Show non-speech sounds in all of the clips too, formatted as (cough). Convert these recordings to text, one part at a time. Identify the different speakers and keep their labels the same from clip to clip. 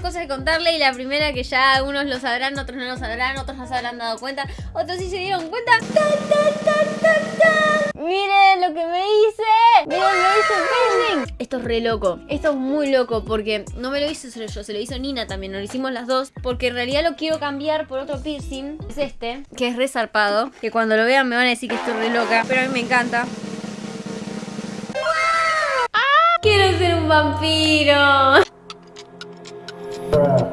Speaker 1: cosas que contarle y la primera que ya algunos lo sabrán, otros no lo sabrán, otros no se habrán dado cuenta, otros sí se dieron cuenta. Miren lo que me hice. Miren, me hice piercing. Esto es re loco. Esto es muy loco porque no me lo hice solo yo, se lo hizo Nina también. Nos lo hicimos las dos porque en realidad lo quiero cambiar por otro piercing. Es este, que es re zarpado. Que cuando lo vean me van a decir que estoy re loca, pero a mí me encanta. ¡Ah! Quiero ser un vampiro.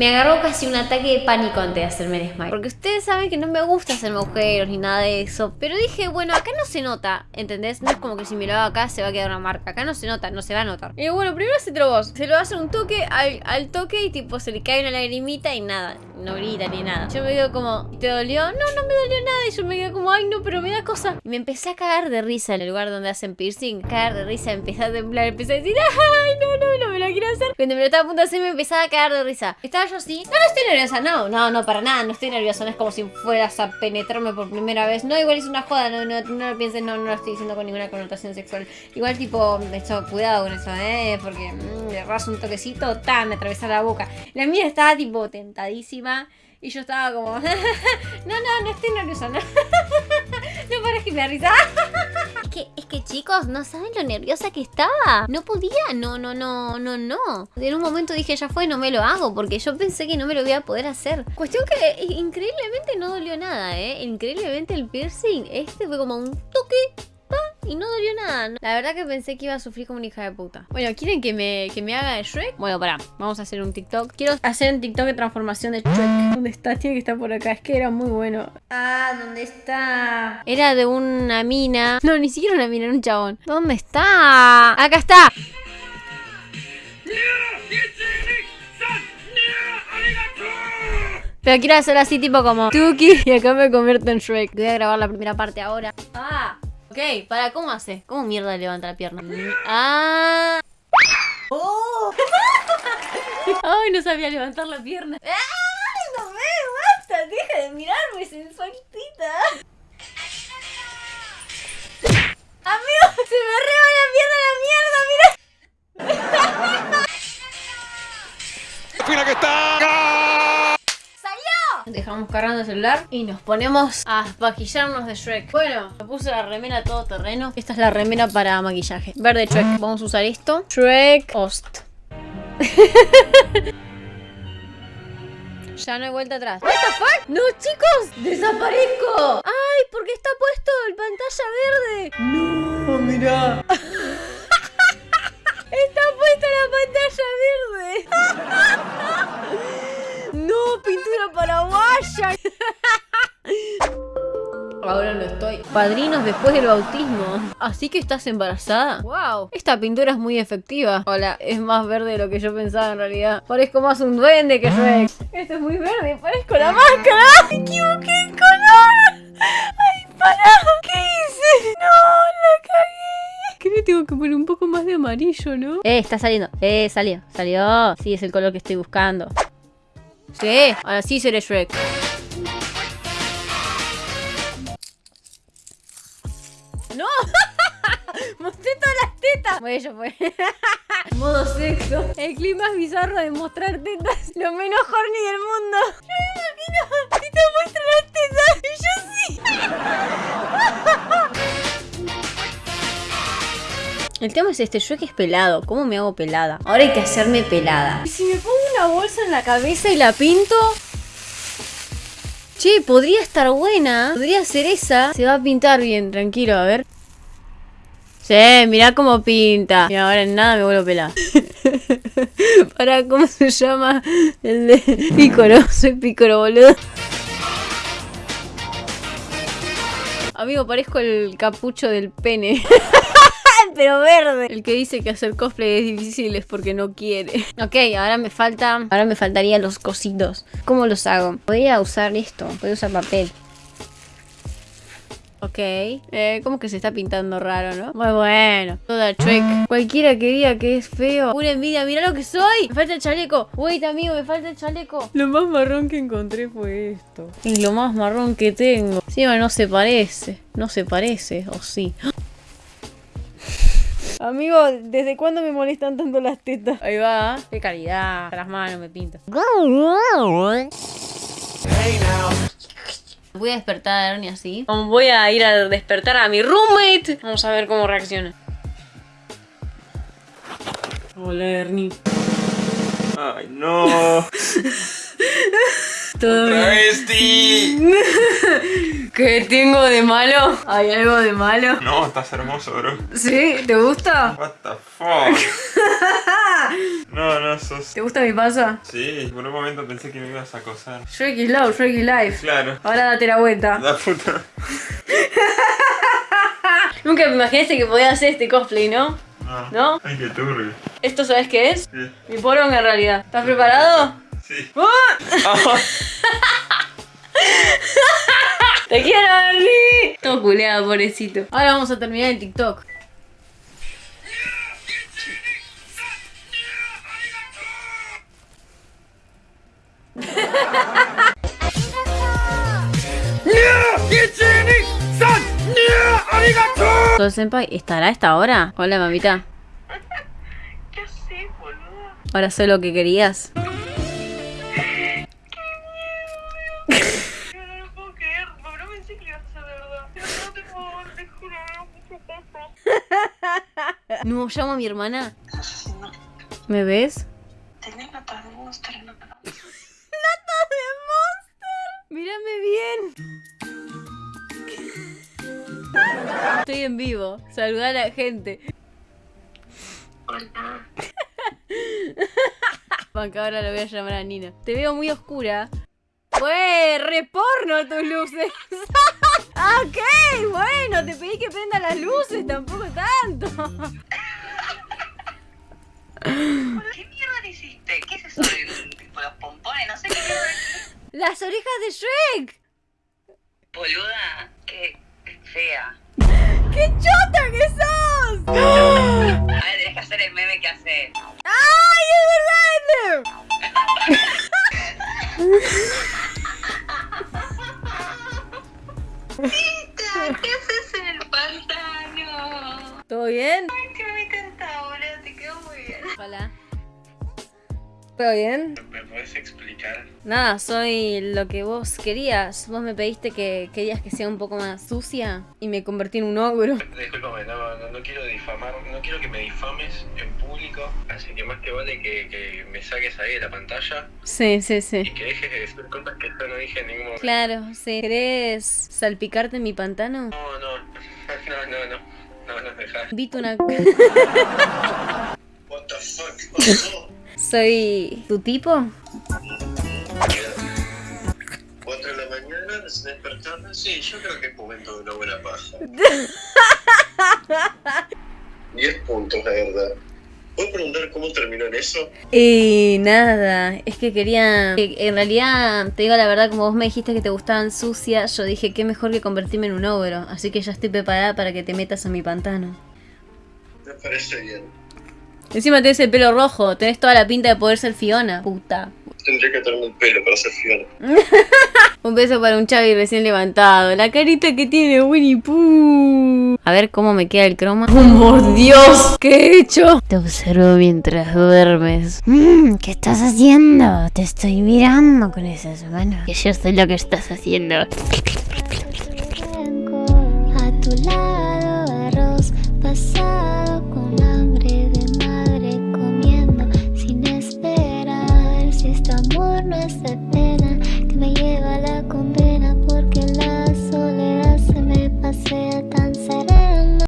Speaker 1: Me agarró casi un ataque de pánico antes de hacerme el smile. Porque ustedes saben que no me gusta hacerme agujeros ni nada de eso. Pero dije, bueno, acá no se nota, ¿entendés? No es como que si me lo hago acá se va a quedar una marca. Acá no se nota, no se va a notar. Y bueno, primero se vos. Se lo hacer un toque al, toque y tipo se le cae una lagrimita y nada no grita ni nada. Yo me quedo como, ¿te dolió? No, no me dolió nada. Y yo me quedo como, ay, no, pero me da cosa. Y me empecé a cagar de risa en el lugar donde hacen piercing. Cagar de risa, empecé a temblar, empecé a decir, ay, no, no, no me lo quiero hacer. Cuando me lo estaba a punto de hacer, me empezaba a cagar de risa. Estaba yo así, no, no estoy nerviosa, no, no, no, para nada, no estoy nerviosa. No es como si fueras a penetrarme por primera vez. No, igual es una joda, no, no, no lo pienses, no, no lo estoy diciendo con ninguna connotación sexual. Igual, tipo, hecho cuidado con eso, ¿eh? Porque mmm, un toquecito, tan, me atravesa la boca. La mía estaba, tipo, tentadísima. Y yo estaba como, (laughs) no, no, no estoy nerviosa, no, (laughs) (laughs) no pares que me risa. Es que, es que chicos, no saben lo nerviosa que estaba. No podía, no, no, no, no, no. En un momento dije, ya fue, no me lo hago, porque yo pensé que no me lo iba a poder hacer. Cuestión que increíblemente no dolió nada, ¿eh? Increíblemente el piercing, este fue como un toque y no dolió nada. La verdad que pensé que iba a sufrir como una hija de puta. Bueno, ¿quieren que me, que me haga de Shrek? Bueno, pará, vamos a hacer un TikTok. Quiero hacer un TikTok de transformación de Shrek. ¿Dónde está? Tiene que estar por acá. Es que era muy bueno. Ah, ¿dónde está? Era de una mina. No, ni siquiera una mina, era un chabón. ¿Dónde está? Acá está. Pero quiero hacer así tipo como Tuki y acá me convierto en Shrek. Voy a grabar la primera parte ahora. Ah. Para, ¿cómo hace? ¿Cómo mierda levanta la pierna? Ah. Oh. (laughs) Ay, no sabía levantar la pierna. ¡Ay, no me basta! Deja de mirarme, sensualita. Amigo, se me reba la pierna la Dejamos cargando el celular y nos ponemos a maquillarnos de Shrek. Bueno, me puse la remera todo terreno. Esta es la remera para maquillaje. Verde Shrek. Vamos a usar esto. Shrek Host. (laughs) Ya no hay vuelta atrás. ¿What the fuck? ¡No, chicos! ¡Desaparezco! ¡Ay! Porque está puesto el pantalla verde.
Speaker 2: ¡No! ¡Mira! (laughs)
Speaker 1: está puesta la pantalla verde. (laughs) ¡No! ¡Pintura (laughs) Ahora no estoy. Padrinos después del bautismo. Así que estás embarazada. ¡Wow! Esta pintura es muy efectiva. Hola, es más verde de lo que yo pensaba en realidad. Parezco más un duende que Shrek. Esto es muy verde, parezco la máscara. Me equivoqué el color. ¡Ay, para! ¿Qué hice? ¡No! ¡La cagué! ¿Qué le tengo que poner un poco más de amarillo, no? Eh, está saliendo. Eh, salió. Salió. Sí, es el color que estoy buscando. Sí, ahora sí seré Shrek. ¡No! (laughs) ¡Mostré todas las tetas! Bueno, ya fue. (laughs) Modo sexo. El clima es bizarro de mostrar tetas. Lo menos horny del mundo. Yo me imagino si te muestro las tetas. Y yo (laughs) El tema es este, yo que es pelado, ¿cómo me hago pelada? Ahora hay que hacerme pelada. ¿Y si me pongo una bolsa en la cabeza y la pinto? Che, podría estar buena. Podría ser esa. Se va a pintar bien, tranquilo, a ver. Sí, mirá cómo pinta. Y ahora en nada me vuelvo pelada. (laughs) Para, ¿cómo se llama? El de Pícoro. (laughs) Soy Pícoro, boludo. Amigo, parezco el capucho del pene. (laughs) (laughs) pero verde. El que dice que hacer cosplay es difícil es porque no quiere. (laughs) Ok, ahora me falta... Ahora me faltarían los cositos. ¿Cómo los hago? Voy a usar esto. Voy a usar papel. Ok. Eh, ¿cómo que se está pintando raro, no? Muy bueno. Toda chueca. Cualquiera que diga que es feo. Una envidia, mira lo que soy. Me falta el chaleco. Wait, amigo, me falta el chaleco. Lo más marrón que encontré fue esto. Es lo más marrón que tengo. Sí, no se parece. No se parece, o sí. Amigo, ¿desde cuándo me molestan tanto las tetas? Ahí va. Qué calidad. Las manos me pinto. Voy a despertar a Ernie así. Voy a ir a despertar a mi roommate. Vamos a ver cómo reacciona. Hola, Ernie.
Speaker 2: Ay, no. (laughs)
Speaker 1: Todo.
Speaker 2: ¡Travesti! (laughs)
Speaker 1: ¿Qué tengo de malo? ¿Hay algo de malo?
Speaker 2: No, estás hermoso, bro.
Speaker 1: ¿Sí? ¿Te gusta?
Speaker 2: What the fuck. (laughs) No, no, sos.
Speaker 1: ¿Te gusta mi paso?
Speaker 2: Sí, por un momento pensé que me ibas a acosar.
Speaker 1: Shrek is love, Shrek is life.
Speaker 2: Claro.
Speaker 1: Ahora date la vuelta.
Speaker 2: La puta. (laughs)
Speaker 1: Nunca me imaginaste que podía hacer este cosplay, ¿no?
Speaker 2: No.
Speaker 1: ¿No?
Speaker 2: Ay, qué turbio.
Speaker 1: ¿Esto sabes qué es?
Speaker 2: Sí.
Speaker 1: Mi poronga en realidad. ¿Estás preparado?
Speaker 2: Sí.
Speaker 1: ¡Ah! ¡Te quiero, Ernie! Todo culeado, pobrecito. Ahora vamos a terminar el TikTok. ¿Todo senpai estará a esta hora? Hola, mamita. (laughs)
Speaker 3: ¿Qué haces, boludo?
Speaker 1: Ahora sé lo que querías.
Speaker 3: No,
Speaker 1: llamo a mi hermana. ¿Me ves?
Speaker 3: Tenés notas de monster, no. (laughs)
Speaker 1: Mírame bien. Estoy en vivo. Saludar a la gente.
Speaker 3: Hola. (laughs)
Speaker 1: Banca, ahora la voy a llamar a Nina. Te veo muy oscura. ¡Fue reporno tus luces! (laughs) Ok, bueno, te pedí que prenda las luces, tampoco tanto.
Speaker 3: ¿Qué mierda le hiciste? ¿Qué es eso de tipo los pompones? No sé qué mierda es.
Speaker 1: Las orejas de Shrek.
Speaker 3: Boluda, qué fea.
Speaker 1: ¡Qué chota que sos! ¿Todo bien?
Speaker 3: Ay, que me encanta, boludo, te quedó muy bien.
Speaker 1: Hola. ¿Todo bien?
Speaker 2: ¿Me puedes explicar?
Speaker 1: Nada, soy lo que vos querías. Vos me pediste que querías que sea un poco más sucia y me convertí en un ogro. (laughs)
Speaker 4: Disculpame, no, no, no quiero difamar, no quiero que me difames en público, así que más que vale que, que me saques ahí de la pantalla
Speaker 1: Sí, sí,
Speaker 4: y
Speaker 1: sí.
Speaker 4: que dejes de decir cosas que yo no dije en ningún momento.
Speaker 1: Claro, sí. ¿Querés salpicarte en mi pantano?
Speaker 4: No, no, (laughs) no, no, no,
Speaker 1: Invito una... (laughs)
Speaker 4: What the fuck?
Speaker 1: ¿Soy tu tipo?
Speaker 4: 4 de la mañana, despertarme, sí, yo creo que es momento de una buena paja. (laughs) 10 puntos, la verdad. ¿Puedo preguntar cómo terminó en eso?
Speaker 1: Y nada, es que quería... que En realidad, te digo la verdad, como vos me dijiste que te gustaban sucias, yo dije qué mejor que convertirme en un ogro. Así que ya estoy preparada para que te metas a mi pantano.
Speaker 4: Me parece bien.
Speaker 1: Encima tenés el pelo rojo, tenés toda la pinta de poder ser Fiona. Puta.
Speaker 4: Tendría que tenerme el pelo para ser Fiona. (laughs)
Speaker 1: Un beso para un Chavi recién levantado. La carita que tiene Winnie Pooh. A ver cómo me queda el croma. ¡Oh, por Dios! ¿Qué he hecho? Te observo mientras duermes.
Speaker 5: Mm, ¿Qué estás haciendo? Te estoy mirando con esas manos. Que yo sé lo que estás haciendo. A tu lado.